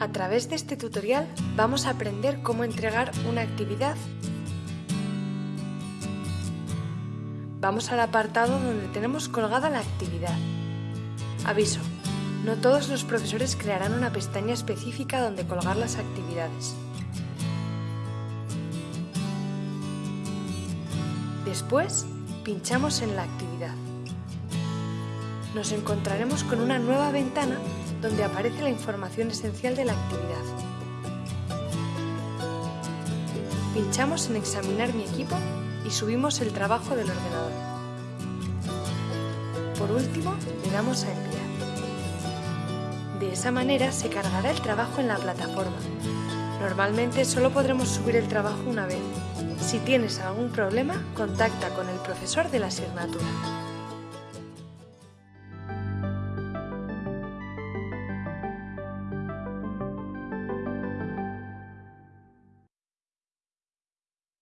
A través de este tutorial vamos a aprender cómo entregar una actividad. Vamos al apartado donde tenemos colgada la actividad. Aviso, no todos los profesores crearán una pestaña específica donde colgar las actividades. Después, pinchamos en la actividad. Nos encontraremos con una nueva ventana donde aparece la información esencial de la actividad. Pinchamos en Examinar mi equipo y subimos el trabajo del ordenador. Por último, le damos a Enviar. De esa manera se cargará el trabajo en la plataforma. Normalmente solo podremos subir el trabajo una vez. Si tienes algún problema, contacta con el profesor de la asignatura.